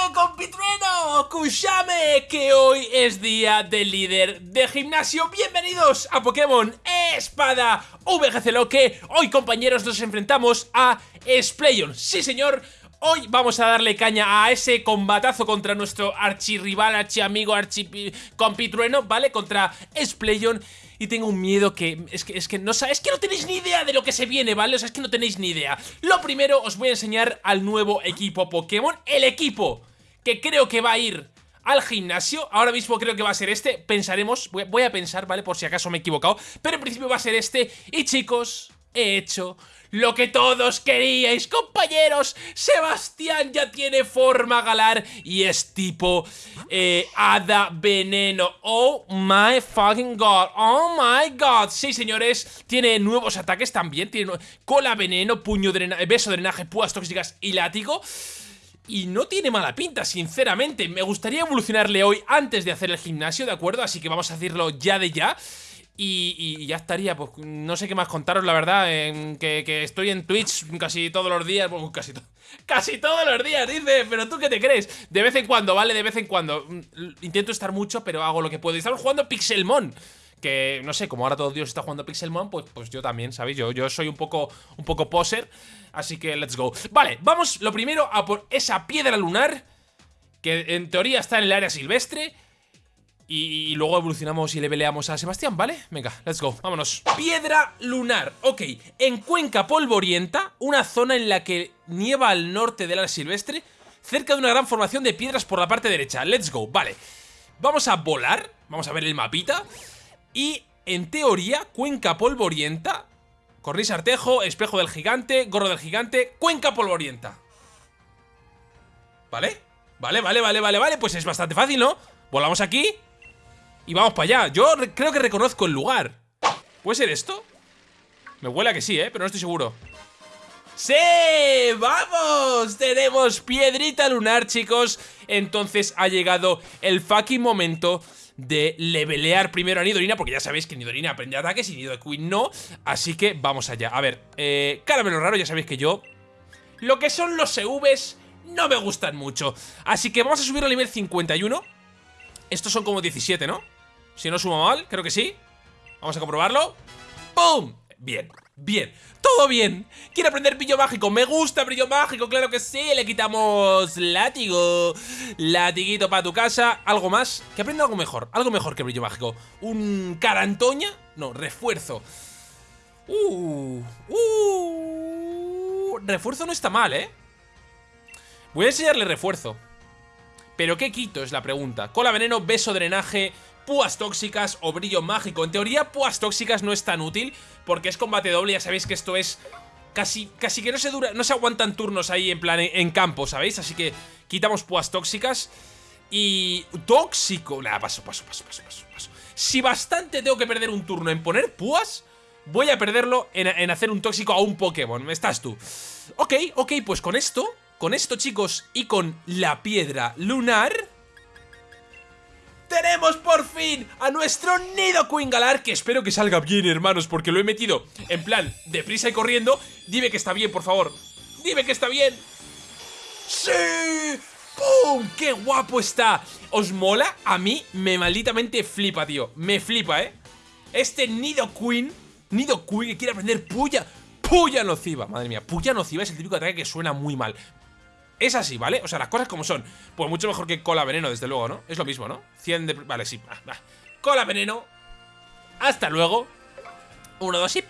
¡Escúchame, compitrueno! ¡Escúchame! Que hoy es día del líder de gimnasio. Bienvenidos a Pokémon Espada VGC Loque. Hoy, compañeros, nos enfrentamos a Splayon. Sí, señor. Hoy vamos a darle caña a ese combatazo contra nuestro archirrival, archiamigo, archicompitrueno, ¿vale? Contra Splayon y tengo un miedo que es que, es que no es que no tenéis ni idea de lo que se viene, ¿vale? O sea, es que no tenéis ni idea. Lo primero os voy a enseñar al nuevo equipo Pokémon, el equipo que creo que va a ir al gimnasio. Ahora mismo creo que va a ser este. Pensaremos, voy a pensar, ¿vale? Por si acaso me he equivocado. Pero en principio va a ser este. Y chicos, he hecho lo que todos queríais, compañeros. Sebastián ya tiene forma galar y es tipo eh, hada veneno. Oh my fucking god. Oh my god. Sí, señores, tiene nuevos ataques también. Tiene cola veneno, puño beso drenaje, púas tóxicas y látigo. Y no tiene mala pinta, sinceramente. Me gustaría evolucionarle hoy antes de hacer el gimnasio, ¿de acuerdo? Así que vamos a hacerlo ya de ya. Y, ya estaría, pues no sé qué más contaros, la verdad, en que, estoy en Twitch casi todos los días, casi, casi todos los días, dice, pero tú qué te crees, de vez en cuando, ¿vale? De vez en cuando, mm, intento estar mucho, pero hago lo que puedo, y estamos jugando Pixelmon, que no sé, como ahora todo Dios está jugando Pixelmon, pues, pues yo también, ¿sabéis? Yo, yo soy un poco, un poco poser, así que let's go. Vale, vamos lo primero a por esa piedra lunar, que en teoría está en el área silvestre, y, luego evolucionamos y le peleamos a Sebastián, ¿vale? Venga, let's go, vámonos Piedra lunar, ok En Cuenca Polvorienta, una zona en la que nieva al norte del área silvestre Cerca de una gran formación de piedras por la parte derecha Let's go, vale Vamos a volar, vamos a ver el mapita Y en teoría, Cuenca Polvorienta Corris Artejo, Espejo del Gigante, Gorro del Gigante, Cuenca Polvorienta ¿Vale? Vale, vale, vale, vale, vale Pues es bastante fácil, ¿no? Volamos aquí y vamos para allá. Yo creo que reconozco el lugar. ¿Puede ser esto? Me huele a que sí, ¿eh? Pero no estoy seguro. ¡Sí! ¡Vamos! Tenemos piedrita lunar, chicos. Entonces ha llegado el fucking momento de levelear primero a Nidorina, porque ya sabéis que Nidorina aprende ataques y Nidoqueen no. Así que vamos allá. A ver, eh, caramelo raro, ya sabéis que yo... Lo que son los EVs no me gustan mucho. Así que vamos a subir al nivel 51. Estos son como 17, ¿no? Si no sumo mal, creo que sí Vamos a comprobarlo ¡Pum! Bien, bien, todo bien. Quiere aprender brillo mágico, me gusta brillo mágico Claro que sí, le quitamos látigo. Latiguito para tu casa. Algo más, que aprenda algo mejor Algo mejor que brillo mágico. Un carantoña, no, refuerzo. Uh, uh. Refuerzo no está mal, ¿eh? Voy a enseñarle refuerzo. ¿Pero qué quito? Es la pregunta. Cola veneno, beso drenaje, púas tóxicas o brillo mágico. En teoría, púas tóxicas no es tan útil porque es combate doble. Ya sabéis que esto es casi, casi que no se dura, no se aguantan turnos ahí en plan en, campo, ¿sabéis? Así que quitamos púas tóxicas. Y tóxico. Nada, paso, paso, paso, paso, paso, Si bastante tengo que perder un turno en poner púas, voy a perderlo en, en hacer un tóxico a un Pokémon. ¿Estás tú? Ok, ok, pues con esto con esto, chicos, y con la piedra lunar... ¡Tenemos por fin a nuestro Nido Galar! Que espero que salga bien, hermanos, porque lo he metido en plan deprisa y corriendo. Dime que está bien, por favor. Dime que está bien. ¡Sí! ¡Pum! ¡Qué guapo está! ¿Os mola? A mí me malditamente flipa, tío. Me flipa, ¿eh? Este Nido Queen, Nido Queen que quiere aprender puya. Puya nociva, madre mía, puya nociva es el típico ataque que suena muy mal es así, ¿vale? O sea, las cosas como son. Pues mucho mejor que cola veneno, desde luego, ¿no? Es lo mismo, ¿no? 100 de... Vale, sí. Cola veneno. Hasta luego. Uno, dos y...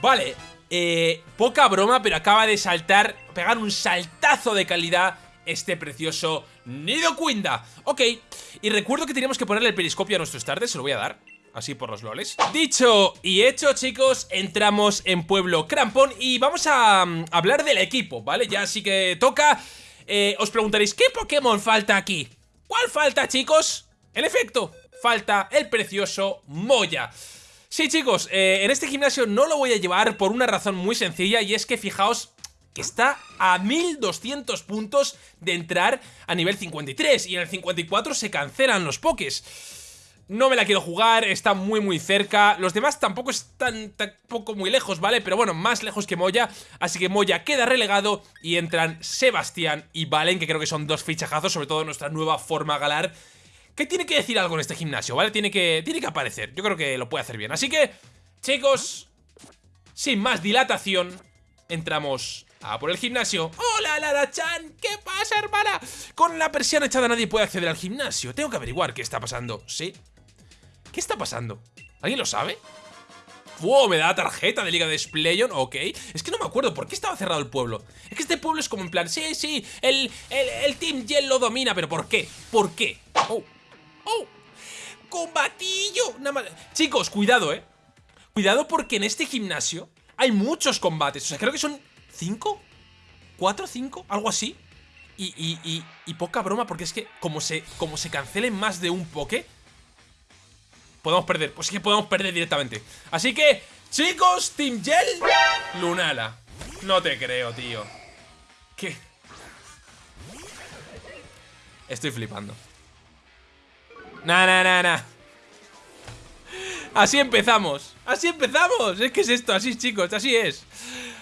Vale. Eh, poca broma, pero acaba de saltar, pegar un saltazo de calidad este precioso Nidoquinda. Ok, y recuerdo que teníamos que ponerle el periscopio a nuestro starter, se lo voy a dar así por los loles Dicho y hecho chicos, entramos en Pueblo Crampón y vamos a mm, hablar del equipo, ¿vale? Ya así que toca, eh, os preguntaréis, ¿qué Pokémon falta aquí? ¿Cuál falta chicos? En efecto, falta el precioso Moya Sí chicos, eh, en este gimnasio no lo voy a llevar por una razón muy sencilla y es que fijaos que está a 1200 puntos de entrar a nivel 53 y en el 54 se cancelan los pokés No me la quiero jugar, está muy muy cerca Los demás tampoco están tampoco muy lejos, ¿vale? Pero bueno, más lejos que Moya Así que Moya queda relegado y entran Sebastián y Valen Que creo que son dos fichajazos, sobre todo nuestra nueva forma galar Que tiene que decir algo en este gimnasio, ¿vale? Tiene que, tiene que aparecer, yo creo que lo puede hacer bien Así que, chicos, sin más dilatación Entramos a por el gimnasio ¡Hola, Lara-chan! ¿Qué pasa, hermana? Con la persiana echada nadie puede acceder al gimnasio Tengo que averiguar qué está pasando ¿Sí? ¿Qué está pasando? ¿Alguien lo sabe? ¡Wow! Me da la tarjeta de Liga de Splayon, ok Es que no me acuerdo, ¿por qué estaba cerrado el pueblo? Es que este pueblo es como en plan, sí, sí El, el, Team Yell lo domina, pero ¿por qué? ¿Por qué? ¡Oh! ¡Oh! ¡Combatillo! Nada más. Chicos, cuidado, ¿eh? Cuidado porque en este gimnasio hay muchos combates O sea, creo que son ¿cinco? ¿Cuatro? ¿Cinco? Algo así y, y, y, y, poca broma porque es que como se, como se cancelen más de un poke Podemos perder, pues es que podemos perder directamente. Así que, chicos, Team Gel Lunala. No te creo, tío. ¿Qué? Estoy flipando. Nah, nah, nah, nah Así empezamos. Así empezamos. Es que es esto, así chicos, así es.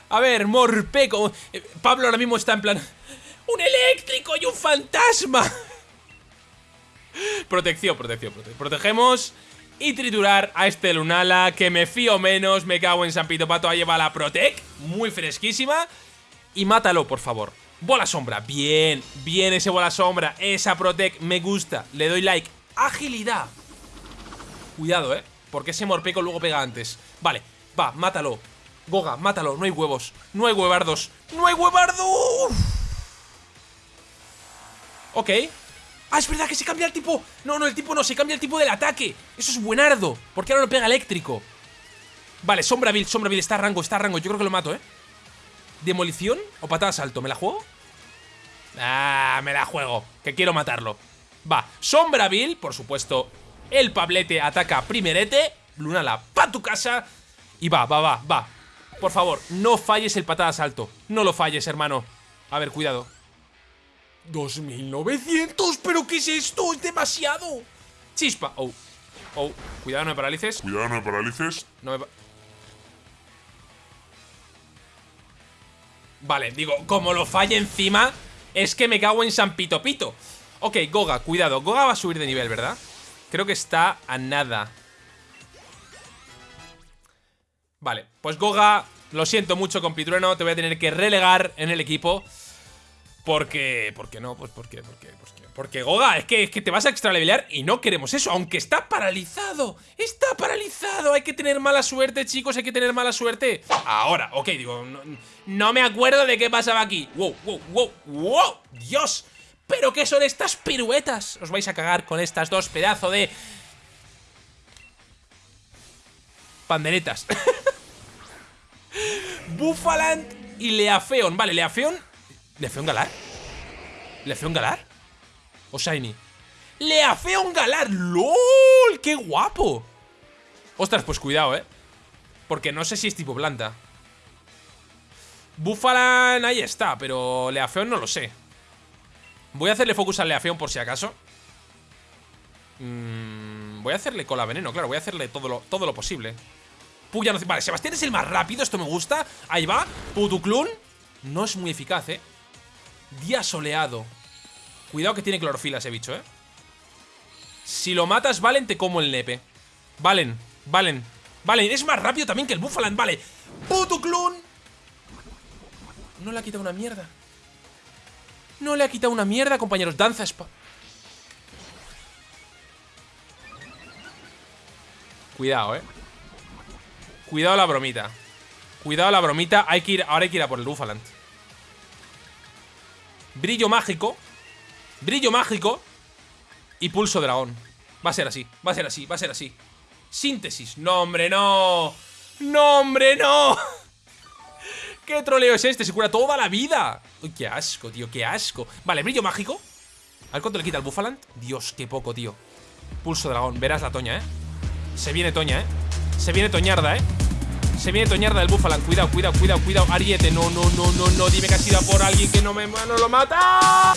A ver, Morpeco eh, Pablo ahora mismo está en plan ¡Un eléctrico y un fantasma! Protección, protección, protección Protegemos y triturar a este Lunala que me fío menos, me cago en San Pito Pato, ahí lleva la Protec, muy fresquísima y mátalo, por favor. Bola sombra, bien, bien ese bola sombra, esa Protec me gusta, le doy like. Agilidad. Cuidado, eh, porque ese Morpeco luego pega antes. Vale, va, mátalo. Goga, mátalo, no hay huevos, no hay huevardos, no hay huevardos. Ok, ¡Ah, es verdad que se cambia el tipo! No, no, el tipo no, se cambia el tipo del ataque Eso es buenardo, porque ahora no pega eléctrico Vale, Sombra Bill, Sombra Bill Está a rango, está a rango, yo creo que lo mato, ¿eh? ¿Demolición o patada salto? ¿Me la juego? Ah, me la juego, que quiero matarlo Va, Sombra Bill, por supuesto El Pablete ataca primerete Lunala, pa' tu casa Y va, va, va, va Por favor, no falles el patada salto No lo falles, hermano A ver, cuidado 2900, pero ¿qué es esto? Es demasiado. Chispa, oh, oh, cuidado no me paralices. Cuidado no me paralices. No me Vale, digo, como lo falle encima Es que me cago en San Pito Pito. Ok, Goga, cuidado, Goga va a subir de nivel, ¿verdad? Creo que está a nada. Vale, pues Goga Lo siento mucho, compitrueno. Te voy a tener que relegar en el equipo porque, ¿por qué no? Pues porque, porque, porque, porque Goga, es que, es que te vas a extralevelear y no queremos eso, aunque está paralizado. Está paralizado, hay que tener mala suerte, chicos, hay que tener mala suerte. Ahora, ok, digo, no, me acuerdo de qué pasaba aquí. Wow, wow, wow, wow, Dios. ¿Pero qué son estas piruetas? Os vais a cagar con estas dos pedazos de... Panderetas. Buffaland y Leafeon. Vale, Leafeon ¿Le hace un galar? ¿Le hace un galar? ¿O Shiny? ¡Le un galar! ¡Lol! ¡Qué guapo! Ostras, pues cuidado, ¿eh? Porque no sé si es tipo planta Búfalan ahí está, pero Leafeon no lo sé Voy a hacerle focus al Leafeon por si acaso mm, Voy a hacerle cola veneno, claro Voy a hacerle todo lo, todo lo posible Puya no... Vale, Sebastián es el más rápido, esto me gusta Ahí va, Putuclun No es muy eficaz, eh Día soleado. Cuidado que tiene clorofila ese bicho, ¿eh? Si lo matas, Valen, te como el nepe. Valen, Valen Valen, es más rápido también que el Buffaland, vale. ¡Puto clon! No le ha quitado una mierda. No le ha quitado una mierda, compañeros. Danza spa. Cuidado, eh Cuidado la bromita. Cuidado la bromita. Hay que ir, ahora hay que ir a por el Buffaland Brillo mágico Brillo mágico Y pulso dragón. Va a ser así, va a ser así, va a ser así. Síntesis, no hombre, no. No hombre, no. ¿Qué troleo es este? Se cura toda la vida. Uy, qué asco, tío, qué asco. Vale, brillo mágico. A ver cuánto le quita el Buffaland Dios, qué poco, tío. Pulso dragón, verás la toña, eh Se viene toña, eh Se viene toñarda, eh se viene Toñarda del Bufalan. Cuidado, cuidado, cuidado, cuidado. Ariete, no, no, no, no, no. Dime que has ido por alguien que no me no lo mata.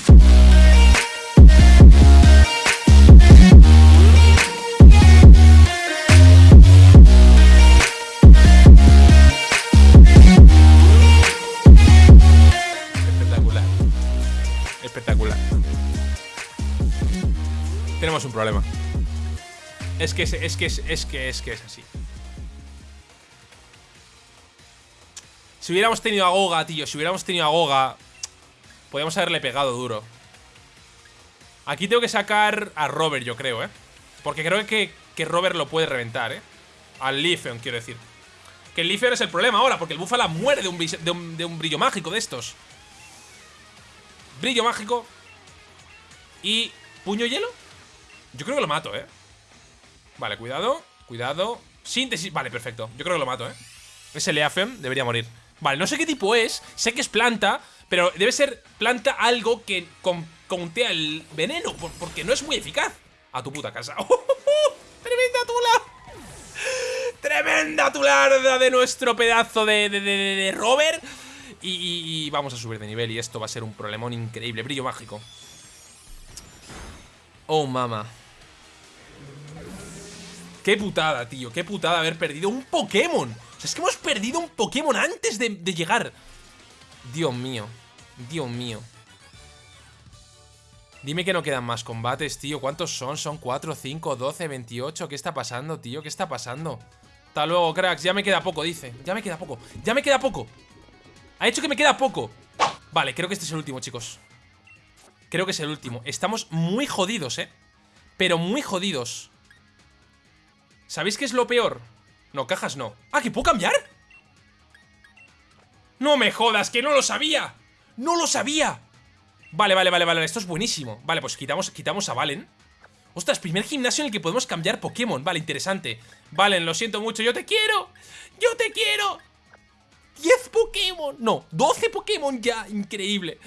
Espectacular, espectacular. tenemos un problema. Es que es, que es que es que es así. Si hubiéramos tenido a Goga, tío, si hubiéramos tenido a Goga, podríamos haberle pegado duro. Aquí tengo que sacar a Robert, yo creo, ¿eh? Porque creo que, que Robert lo puede reventar, ¿eh? Al Leafeon, quiero decir. Que el Leafeon es el problema ahora, porque el Búfala muere de un, de, un, brillo mágico de estos. Brillo mágico. Y... ¿Puño hielo? Yo creo que lo mato, ¿eh? Vale, cuidado, cuidado Síntesis, vale, perfecto, yo creo que lo mato, ¿eh? Ese Leafeon debería morir Vale, no sé qué tipo es, sé que es planta Pero debe ser planta algo que contea el veneno Porque no es muy eficaz. A tu puta casa. ¡Tremenda tula! ¡Tremenda tularda de nuestro pedazo de, de, Robert! Y, y vamos a subir de nivel y esto va a ser un problemón increíble. Brillo mágico. Oh, mama Qué putada, tío, qué putada haber perdido un Pokémon Es que hemos perdido un Pokémon antes de, llegar. Dios mío Dios mío. Dime que no quedan más combates, tío. ¿Cuántos son? ¿Son 4, 5, 12, 28? ¿Qué está pasando, tío? ¿Qué está pasando? Hasta luego, cracks. Ya me queda poco, dice. Ya me queda poco. Ya me queda poco. Ha hecho que me queda poco. Vale, creo que este es el último, chicos. Creo que es el último. Estamos muy jodidos, eh Pero muy jodidos. ¿Sabéis qué es lo peor? No, cajas no ¡Ah, que puedo cambiar! ¡No me jodas, que no lo sabía! ¡No lo sabía! Vale, vale, vale, vale, esto es buenísimo Vale, pues quitamos, quitamos a Valen Ostras, primer gimnasio en el que podemos cambiar Pokémon Vale, interesante Valen, lo siento mucho, yo te quiero ¡Yo te quiero! ¡10 Pokémon! No, 12 Pokémon ya, increíble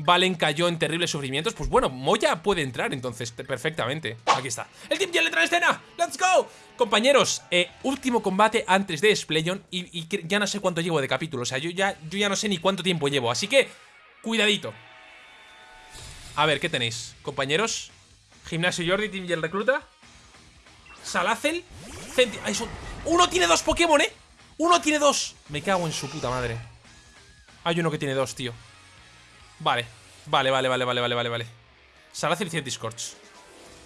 Valen cayó en terribles sufrimientos Pues bueno, Moya puede entrar entonces perfectamente Aquí está ¡El Team ya le trae escena! ¡Let's go! Compañeros, eh, último combate antes de Splayon y, ya no sé cuánto llevo de capítulo O sea, yo ya, yo ya no sé ni cuánto tiempo llevo Así que, cuidadito A ver, ¿qué tenéis? Compañeros Gimnasio Jordi, Team y el recluta Salacel Centi Uno tiene dos Pokémon, ¿eh? Uno tiene dos Me cago en su puta madre Hay uno que tiene dos, tío Vale, vale, vale, vale, vale, vale, vale, vale. Salacel y Scorch.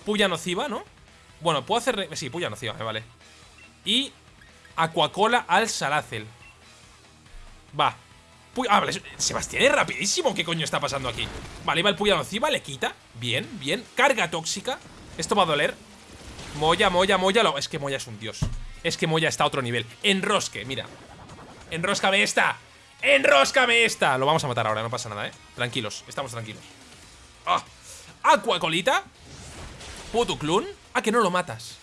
Puya nociva, ¿no? Bueno, puedo hacer... Sí, puya nociva, me vale. Y Aquacola al Salacel. Va. Ah, vale, Sebastián es rapidísimo. ¿Qué coño está pasando aquí? Vale, va el puya nociva, le quita. Bien, bien. Carga tóxica. Esto va a doler. Moya, Moya, Moya. Es que Moya es un dios. Es que Moya está a otro nivel. Enrosque, mira. Enroscame esta. ¡Enróscame esta! Lo vamos a matar ahora, no pasa nada, ¿eh? Tranquilos, estamos tranquilos ¡Ah! Aquacolita Putuclun ¿A que no lo matas?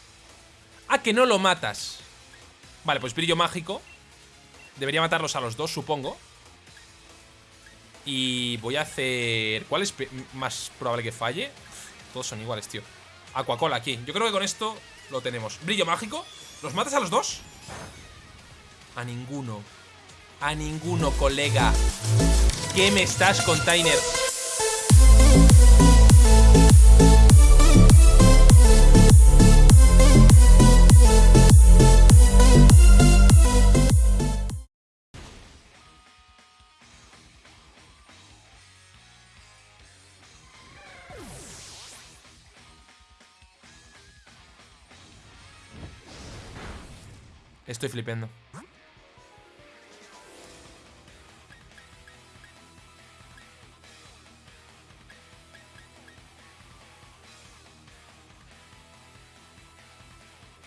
¿A que no lo matas? Vale, pues brillo mágico Debería matarlos a los dos, supongo Y voy a hacer... ¿Cuál es más probable que falle? Todos son iguales, tío Aquacola aquí Yo creo que con esto lo tenemos Brillo mágico ¿Los matas a los dos? A ninguno a ninguno, colega. ¿Qué me estás, container? Estoy flipando.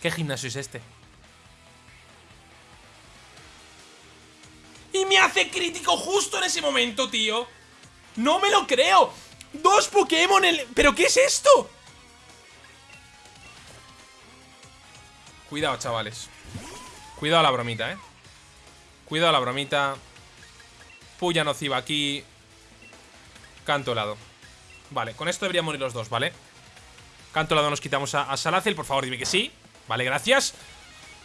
¿Qué gimnasio es este? Y me hace crítico justo en ese momento, tío ¡No me lo creo! ¡Dos Pokémon en... ¿Pero qué es esto? Cuidado, chavales Cuidado a la bromita, eh Cuidado a la bromita Puya nociva aquí Canto helado Vale, con esto deberían morir los dos, ¿vale? Canto helado nos quitamos a, a Por favor, dime que sí Vale, gracias.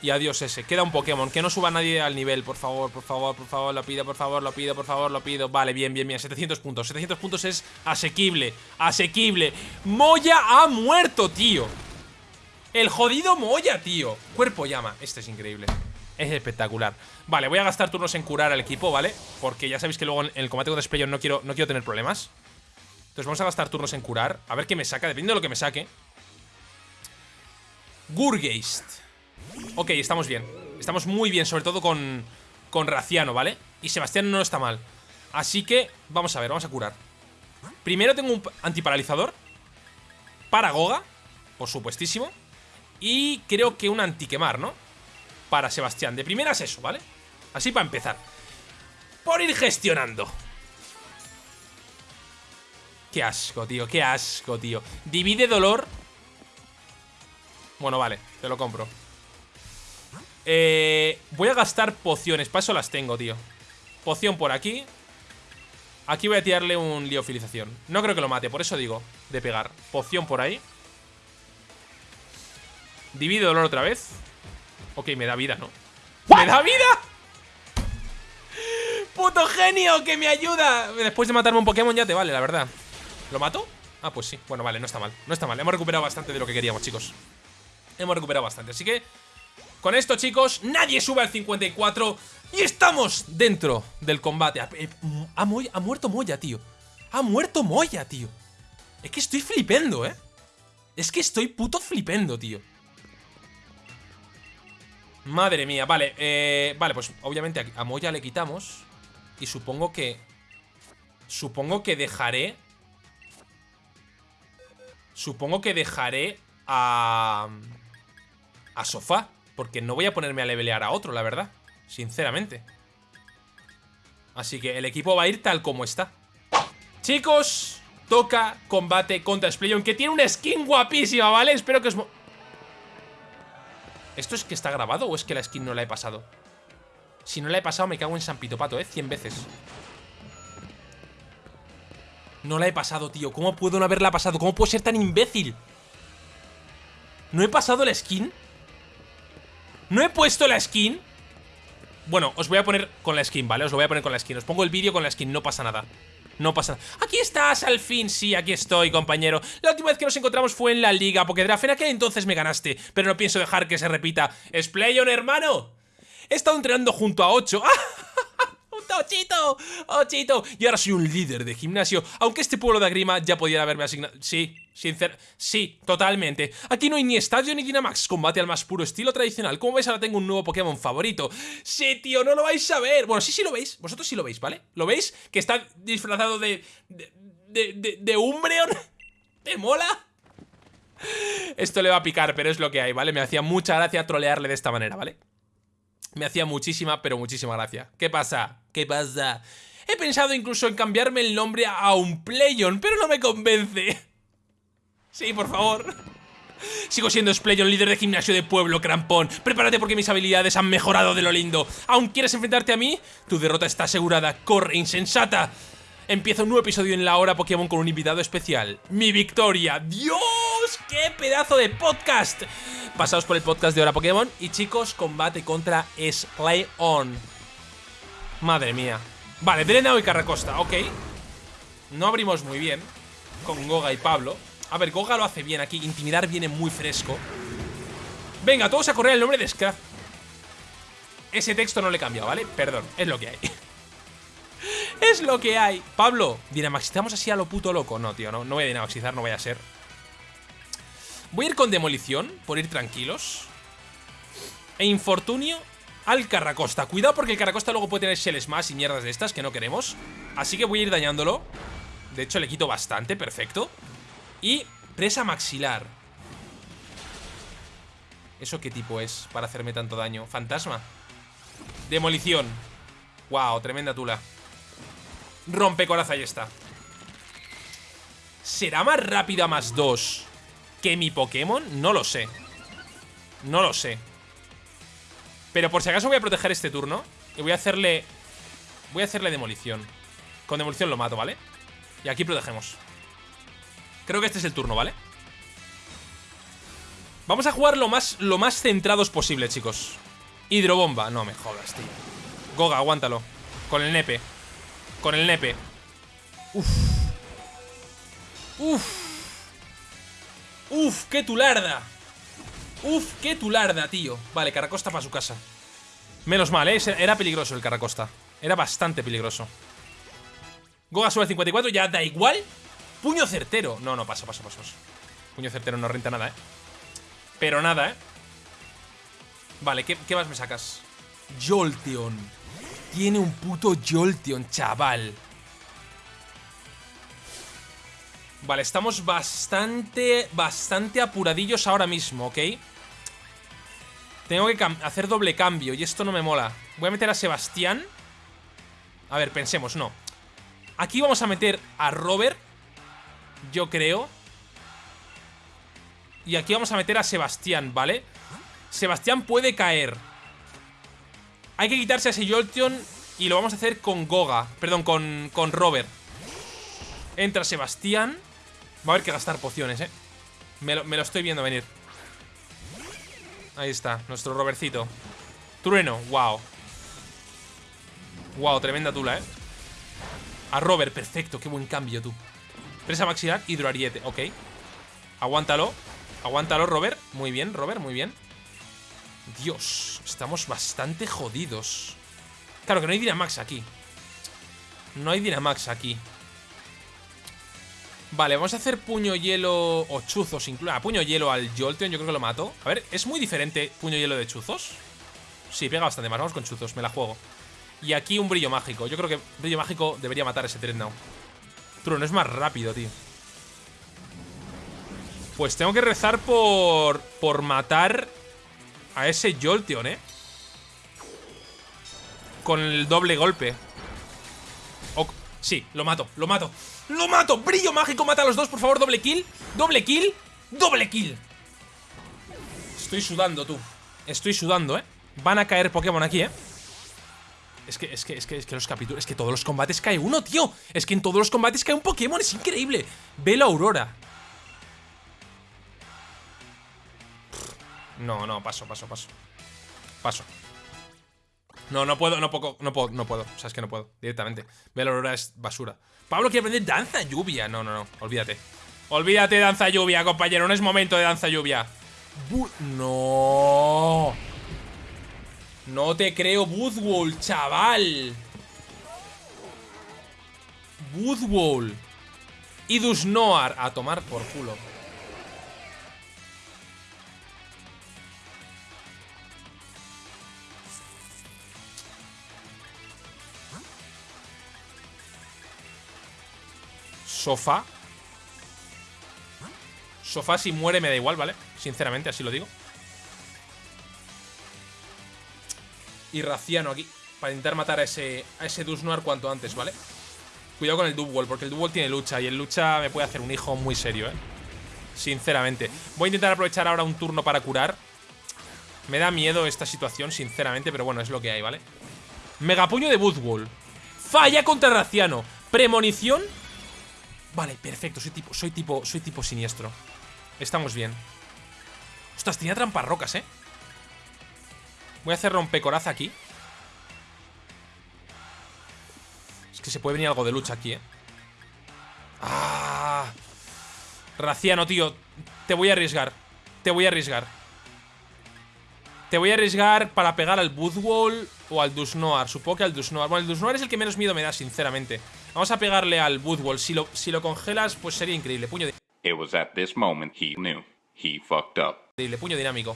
Y adiós ese, queda un Pokémon. Que no suba nadie al nivel, por favor, por favor, por favor Lo pido, por favor, lo pido, por favor, lo pido. Vale, bien, bien, bien, 700 puntos. 700 puntos es asequible, asequible. Moya ha muerto, tío. El jodido Moya, tío. Cuerpo llama, este es increíble. Es espectacular. Vale, voy a gastar turnos en curar al equipo, ¿vale? Porque ya sabéis que luego en el combate con Sprayon no quiero, no quiero tener problemas. Entonces vamos a gastar turnos en curar. A ver qué me saca, dependiendo de lo que me saque Gurgeist. Ok, estamos bien. Estamos muy bien, sobre todo con, con Raciano, ¿vale? Y Sebastián no está mal. Así que, vamos a ver, vamos a curar. Primero tengo un antiparalizador. Para Goga, por supuestísimo. Y creo que un antiquemar, ¿no? Para Sebastián. De primeras eso, ¿vale? Así para empezar. Por ir gestionando. Qué asco, tío, qué asco, tío. Divide dolor. Bueno, vale, te lo compro. Eh, voy a gastar pociones, para eso las tengo, tío. Poción por aquí. Aquí voy a tirarle un liofilización. No creo que lo mate, por eso digo, de pegar. Poción por ahí. Divide dolor otra vez. Ok, me da vida, ¿no? ¡Me da vida! ¡Puto genio que me ayuda! Después de matarme un Pokémon ya te vale, la verdad. ¿Lo mato? Ah, pues sí. Bueno, vale, no está mal. No está mal. Hemos recuperado bastante de lo que queríamos, chicos. Hemos recuperado bastante. Así que, con esto, chicos, nadie sube al 54 y estamos dentro del combate. Ha, eh, ha, ha muerto Moya, tío. Ha muerto Moya, tío. Es que estoy flipendo, ¿eh? Es que estoy puto flipendo, tío. Madre mía, vale, eh, vale, pues obviamente a Moya le quitamos Y supongo que... Supongo que dejaré Supongo que dejaré a... A Sofá Porque no voy a ponerme a levelear a otro, la verdad Sinceramente Así que el equipo va a ir tal como está Chicos Toca combate contra Splayon Que tiene una skin guapísima, ¿vale? Espero que os... ¿Esto es que está grabado o es que la skin no la he pasado? Si no la he pasado me cago en San Pitopato, ¿eh? 100 veces No la he pasado, tío ¿Cómo puedo no haberla pasado? ¿Cómo puedo ser tan imbécil? ¿No he pasado la skin? ¿No he puesto la skin? Bueno, os voy a poner con la skin, ¿vale? Os lo voy a poner con la skin Os pongo el vídeo con la skin, no pasa nada no pasa nada. ¡Aquí estás, al fin! Sí, aquí estoy, compañero. La última vez que nos encontramos fue en la Liga Pokédraft. En aquel entonces me ganaste, pero no pienso dejar que se repita. ¡Splayon, hermano! He estado entrenando junto a 8. ¡Ochito! ¡Ochito! Y ahora soy un líder de gimnasio. Aunque este pueblo de Agrima ya pudiera haberme asignado... Sí, sincer... Sí, totalmente. Aquí no hay ni estadio ni Dynamax. Combate al más puro estilo tradicional. Como veis, ahora tengo un nuevo Pokémon favorito. Sí, tío, no lo vais a ver. Bueno, sí, sí lo veis. Vosotros sí lo veis, ¿vale? ¿Lo veis? Que está disfrazado de... De... De, de, de Umbreon. ¿Te mola? Esto le va a picar, pero es lo que hay, ¿vale? Me hacía mucha gracia trolearle de esta manera, ¿vale? Me hacía muchísima, pero muchísima gracia. ¿Qué pasa? ¿Qué pasa? He pensado incluso en cambiarme el nombre a un Playon, pero no me convence. Sí, por favor. Sigo siendo Splayon, líder de gimnasio de pueblo, crampón. Prepárate porque mis habilidades han mejorado de lo lindo. ¿Aún quieres enfrentarte a mí? Tu derrota está asegurada. ¡Corre, insensata! Empieza un nuevo episodio en la hora Pokémon con un invitado especial. ¡Mi victoria! ¡Dios! ¡Qué pedazo de podcast! Pasaos por el podcast de Hora Pokémon y chicos, combate contra On. Madre mía. Vale, Drenao y Carracosta, ok. No abrimos muy bien con Goga y Pablo. A ver, Goga lo hace bien aquí. Intimidar viene muy fresco. Venga, todos a correr el nombre de Scrap. Ese texto no le he cambiado, ¿vale? Perdón, es lo que hay. Es lo que hay. Pablo, dinamaxizamos así a lo puto loco. No, tío, no, no voy a dinamaxizar, no voy a ser. Voy a ir con demolición, por ir tranquilos. E infortunio al Carracosta. Cuidado porque el Carracosta luego puede tener Shell Smash y mierdas de estas que no queremos. Así que voy a ir dañándolo. De hecho, le quito bastante, perfecto. Y presa maxilar. ¿Eso qué tipo es para hacerme tanto daño? ¿Fantasma? Demolición. Wow, tremenda tula. Rompe coraza y está. ¿Será más rápida más 2 que mi Pokémon? No lo sé. No lo sé. Pero por si acaso voy a proteger este turno. Y voy a hacerle... Voy a hacerle demolición. Con demolición lo mato, ¿vale? Y aquí protegemos. Creo que este es el turno, ¿vale? Vamos a jugar lo más, lo más centrados posible, chicos. Hidrobomba. No me jodas, tío. Goga, aguántalo. Con el nepe. Con el nepe. Uf. Uf. Uf, qué tularda. Uf, qué tularda, tío. Vale, Caracosta para su casa. Menos mal, ¿eh? Era peligroso el Caracosta. Era bastante peligroso. Goga sube al 54, ya da igual. Puño certero. No, no, paso, paso, paso. Puño certero no renta nada, ¿eh? Pero nada, ¿eh? Vale, ¿qué, qué más me sacas? Jolteon. Tiene un puto Jolteon, chaval. Vale, estamos bastante, bastante apuradillos ahora mismo, ¿ok? Tengo que hacer doble cambio y esto no me mola. Voy a meter a Sebastián. A ver, pensemos, no. Aquí vamos a meter a Robert, yo creo. Y aquí vamos a meter a Sebastián, ¿vale? Sebastián puede caer. Hay que quitarse a ese Jolteon y lo vamos a hacer con Goga. Perdón, con, con Robert. Entra Sebastián. Va a haber que gastar pociones, ¿eh? Me lo, estoy viendo venir. Ahí está, nuestro Robertcito. Trueno, wow. Wow, tremenda tula, ¿eh? A Robert, perfecto, qué buen cambio, tú. Presa maxilar, hidroariete, ok. Aguántalo. Aguántalo, Robert. Muy bien, Robert, muy bien. Dios, estamos bastante jodidos. Claro que no hay Dynamax aquí. No hay Dynamax aquí. Vale, vamos a hacer puño hielo o chuzos incluso. Ah, puño hielo al Jolteon, yo creo que lo mato. A ver, ¿es muy diferente puño hielo de chuzos? Sí, pega bastante más. Vamos con chuzos, me la juego. Y aquí un brillo mágico. Yo creo que brillo mágico debería matar ese Dreadnought. no es más rápido, tío. Pues tengo que rezar por, por matar a ese Jolteon, ¿eh? Con el doble golpe. sí, lo mato, lo mato. ¡Lo mato! ¡Brillo mágico! Mata a los dos, por favor, doble kill. Doble kill. Doble kill. Estoy sudando, tú. Estoy sudando, ¿eh? Van a caer Pokémon aquí, ¿eh? Es que, es que, es que, es que los capítulos... Es que todos los combates cae uno, tío. Es que en todos los combates cae un Pokémon. Es increíble. Ve la Aurora. No, no, paso, paso, paso. Paso. No, no puedo, no puedo, no puedo, no puedo. O sea, es que no puedo, directamente. Ve la Aurora es basura. Pablo quiere aprender danza lluvia. No, no, no, olvídate. Olvídate danza lluvia, compañero. No es momento de danza lluvia. no. No te creo, Woodwall, chaval. Woodwall. Y Dusnoar. A tomar por culo. Sofá. Sofá si muere me da igual, ¿vale? Sinceramente, así lo digo. Y Raciano aquí. Para intentar matar a ese, a ese cuanto antes, ¿vale? Cuidado con el Dubwall, porque el Dubwall tiene lucha. Y el lucha me puede hacer un hijo muy serio, ¿eh? Sinceramente. Voy a intentar aprovechar ahora un turno para curar. Me da miedo esta situación, sinceramente, pero bueno, es lo que hay, ¿vale? Megapuño de Woodwall. Falla contra Raciano. Premonición Vale, perfecto, soy tipo, soy tipo, soy tipo siniestro Estamos bien Ostras, tenía trampas rocas, ¿eh? Voy a hacer rompecoraza aquí Es que se puede venir algo de lucha aquí, ¿eh? ¡Ah! Raciano, tío Te voy a arriesgar Te voy a arriesgar Te voy a arriesgar para pegar al Budwall o al Dusnoar. Supongo que al Dusnoar. Bueno, el Dusnoar es el que menos miedo me da, sinceramente. Vamos a pegarle al Woodwall. Si lo, si lo congelas, pues sería increíble. Puño de... It was at this moment he knew. He fucked up. Increíble, puño dinámico.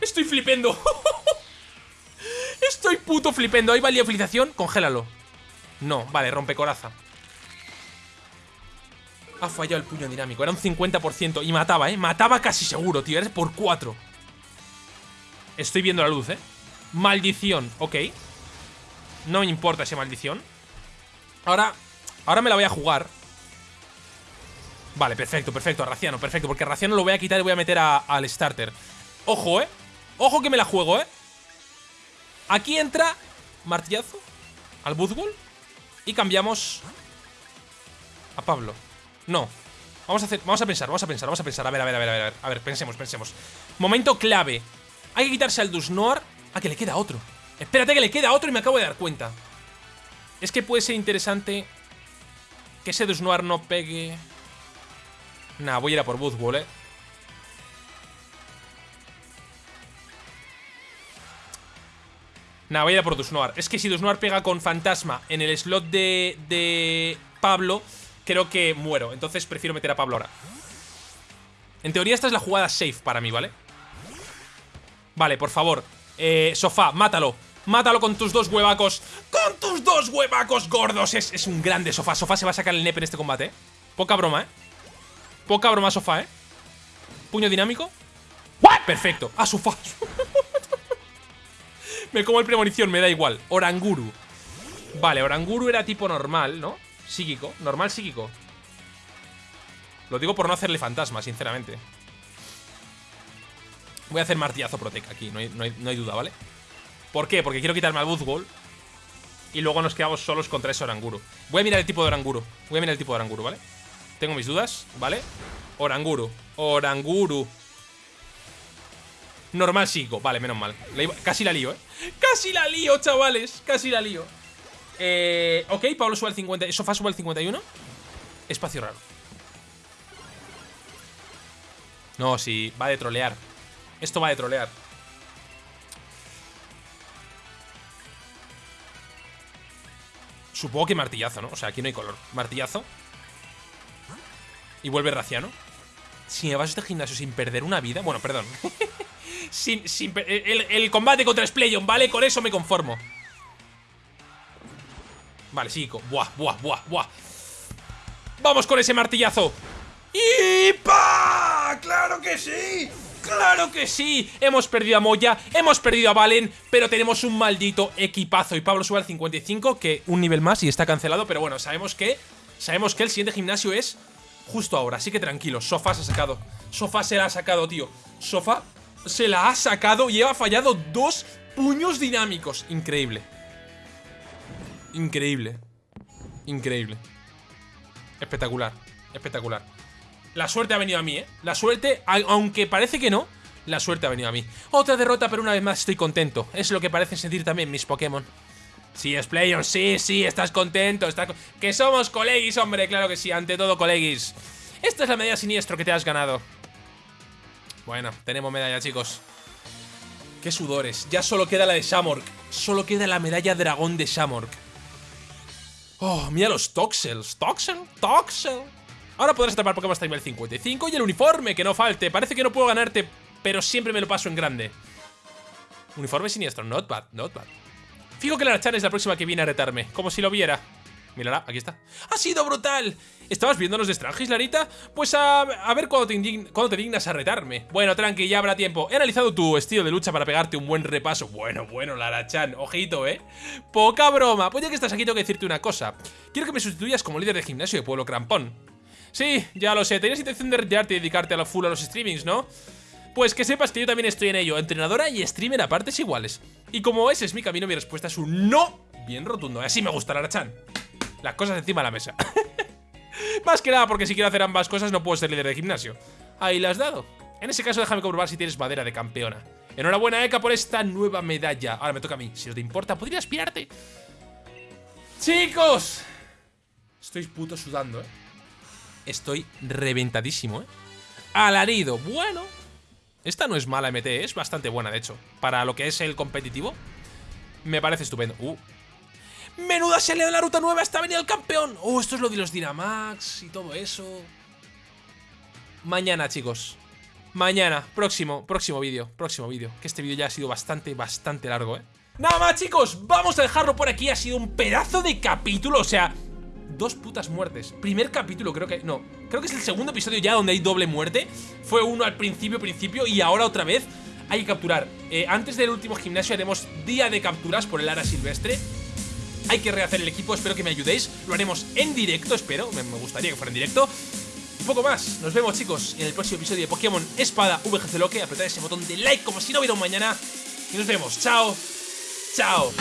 Estoy flipendo. Estoy puto flipendo. ¿Hay valiofilización? Congélalo. No, vale, rompe coraza. Ha fallado el puño dinámico. Era un 50% y mataba, ¿eh? Mataba casi seguro, tío. Eres por 4. Estoy viendo la luz, ¿eh? Maldición, ok No me importa esa maldición. Ahora, ahora me la voy a jugar. Vale, perfecto, perfecto, a Raciano, perfecto Porque a Raciano lo voy a quitar y voy a meter al starter. Ojo, eh. Ojo que me la juego, eh. Aquí entra Martillazo Al Budwall Y cambiamos A Pablo. No. Vamos a hacer, vamos a pensar, vamos a pensar, vamos a pensar. A ver, a ver, a ver, a ver, a ver, pensemos, pensemos. Momento clave. Hay que quitarse al Dusnoar. Ah, que le queda otro Espérate que le queda otro y me acabo de dar cuenta. Es que puede ser interesante Que ese Dusnoir no pegue. Nah, voy a ir a por Budwall, eh. Nah, voy a ir a por Dusnoir Es que si Dusnoir pega con Fantasma En el slot de, de Pablo Creo que muero. Entonces prefiero meter a Pablo ahora. En teoría esta es la jugada safe para mí, ¿vale? Vale, por favor eh, Sofá, mátalo Mátalo con tus dos huevacos ¡Con tus dos huevacos gordos! Es, un grande Sofá Sofá se va a sacar el nepe en este combate, ¿eh? Poca broma, ¿eh? Poca broma, Sofá, ¿eh? Puño dinámico Perfecto ¡Ah, Sofá! me como el premonición, me da igual Oranguru Vale, Oranguru era tipo normal, ¿no? Psíquico, normal psíquico Lo digo por no hacerle fantasma, sinceramente Voy a hacer martillazo protec aquí, no hay, duda, ¿vale? ¿Por qué? Porque quiero quitarme al Buzzwall Y luego nos quedamos solos contra ese Oranguru Voy a mirar el tipo de Oranguru Voy a mirar el tipo de Oranguru, ¿vale? Tengo mis dudas, ¿vale? Oranguru, Oranguru Normal psíquico, vale, menos mal Casi la lío, ¿eh? Casi la lío, chavales Casi la lío eh, ok, Pablo sube al 50 Sofá sube al 51 Espacio raro No, sí, va de trolear Esto va de trolear Supongo que martillazo, ¿no? O sea, aquí no hay color Martillazo Y vuelve Raciano Si me vas a este gimnasio sin perder una vida Bueno, perdón sin, sin el, combate contra Spleyon, ¿vale? Con eso me conformo Vale, sí, buah, buah, buah, buah Vamos con ese martillazo ¡Y pa! ¡Claro que sí! ¡Claro que sí! Hemos perdido a Moya, hemos perdido a Valen, pero tenemos un maldito equipazo. Y Pablo sube al 55, que un nivel más y está cancelado, pero bueno, sabemos que sabemos que el siguiente gimnasio es justo ahora, así que tranquilo. Sofá se ha sacado. Sofá se la ha sacado, tío. Sofá se la ha sacado y ha fallado dos puños dinámicos. Increíble. Increíble. Increíble. Espectacular. Espectacular. La suerte ha venido a mí, ¿eh? La suerte, aunque parece que no, la suerte ha venido a mí. Otra derrota, pero una vez más estoy contento. Es lo que parecen sentir también mis Pokémon. Sí, Splayon, sí, sí, estás contento. Que somos colegis, hombre, claro que sí, ante todo colegis. Esta es la medalla siniestro que te has ganado. Bueno, tenemos medalla, chicos. Qué sudores. Ya solo queda la de Shamork. Solo queda la medalla dragón de Shamork. Oh, mira los Toxels. ¿Toxel? ¿Toxel? Ahora podrás atrapar Pokémon hasta nivel 55 y el uniforme, que no falte. Parece que no puedo ganarte, pero siempre me lo paso en grande. Uniforme siniestro, not bad, not bad. Fijo que la Chan es la próxima que viene a retarme, como si lo viera. Mírala, aquí está. ¡Ha sido brutal! ¿Estabas viéndonos de Strangis, Larita? Pues a, ver cuándo te, te, dignas a retarme. Bueno, tranqui, ya habrá tiempo. He analizado tu estilo de lucha para pegarte un buen repaso. Bueno, bueno, Lara-chan, ojito, ¿eh? Poca broma. Pues ya que estás aquí tengo que decirte una cosa. Quiero que me sustituyas como líder de gimnasio de Pueblo Crampón. Sí, ya lo sé. Tenías intención de retirarte y dedicarte a lo full a los streamings, ¿no? Pues que sepas que yo también estoy en ello, entrenadora y streamer a partes iguales. Y como ese es mi camino, mi respuesta es un no bien rotundo. Así me gusta, Lara-chan. Las cosas encima de la mesa. Más que nada porque si quiero hacer ambas cosas no puedo ser líder de gimnasio. Ahí la has dado. En ese caso déjame comprobar si tienes madera de campeona. Enhorabuena, Eka, por esta nueva medalla. Ahora me toca a mí. Si no te importa, podría aspirarte. ¡Chicos! Estoy puto sudando, ¿eh? Estoy reventadísimo, ¿eh? Alarido. Bueno. Esta no es mala MT, es bastante buena, de hecho. Para lo que es el competitivo, me parece estupendo. Uh, ¡Menuda se le da la ruta nueva! ¡Está venido el campeón! ¡Oh, esto es lo de los Dynamax y todo eso! Mañana, chicos. Mañana, próximo, próximo vídeo, próximo vídeo. Que este vídeo ya ha sido bastante, bastante largo, ¿eh? Nada más, chicos, vamos a dejarlo por aquí. Ha sido un pedazo de capítulo, o sea, dos putas muertes. Primer capítulo, creo que... No, creo que es el segundo episodio ya donde hay doble muerte. Fue uno al principio, principio, y ahora otra vez hay que capturar. Eh, antes del último gimnasio haremos día de capturas por el ara silvestre. Hay que rehacer el equipo, espero que me ayudéis Lo haremos en directo, espero, me, gustaría que fuera en directo Un poco más, nos vemos chicos en el próximo episodio de Pokémon Espada VGC Loque Apretad ese botón de like como si no hubiera un mañana Y nos vemos, chao, chao